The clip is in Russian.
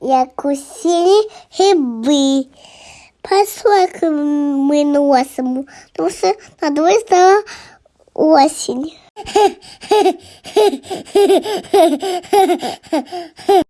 Я усі грибы. Посолки мы носом, потому что на дворі стала осень.